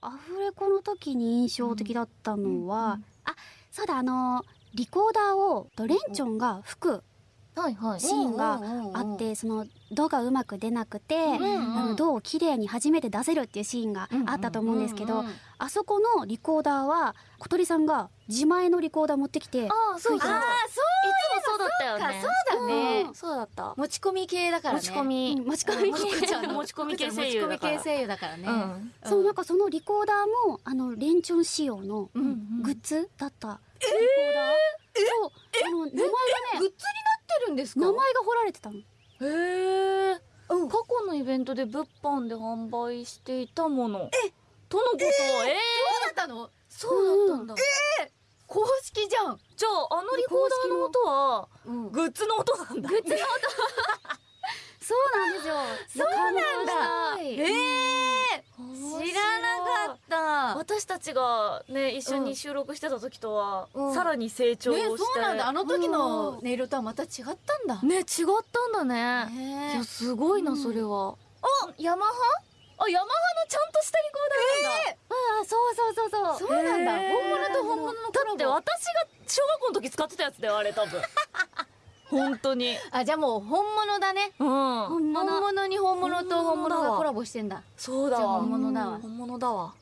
アフレコの時に印象的だったのは、あ、そうだ、あの、リコーダーを、とレンチョンが吹く。シーンがあって、その、ドがうまく出なくて、ドを綺麗に初めて出せるっていうシーンがあったと思うんですけど、うんうんあそこのリコーダーは、小鳥さんが自前のリコーダー持ってきて。吹いてまいしつもそうだったよね。そうだねうんそうだった。持ち込み系だからね。持ち込み。うん持ち込み持ち込み系声優だから。持ち込み系声優だからね。そう、なんかそのリコーダーも、あの、レンチョン仕様のグッズだったリコーダー？そう、あの、名前がね、グッズになってるんですか？名前が彫られてたの。へえ。過去のイベントで物販で販売していたもの。え？とのこと、ええそうだったの？そうだったんだ。公式じゃん。じゃあ、あのリコーダーの音は、うん。グッズの音なんだ。グッズのそうなんですよ。そうなんだええ知らなかった。私たちがね、一緒に収録してた時とは、うんさらに成長をして。ね、そうなんだ。あの時の音色とはまた違ったんだ。ね、違ったんだね。ねいや、すごいな、それは。あ、ヤマハ？あ、ヤマハのちゃんとしたリコーダーなんだ。ああ、そうそうそうそう。そうなんだ。へー本物と本物のコだラボって私が小学校の時使ってたやつだよ、あれ多分。本当に。あ、じゃあもう本物だね。うん。本物。本物に本物と本物がコラボしてんだ。そうだ本物だわ本物だわ。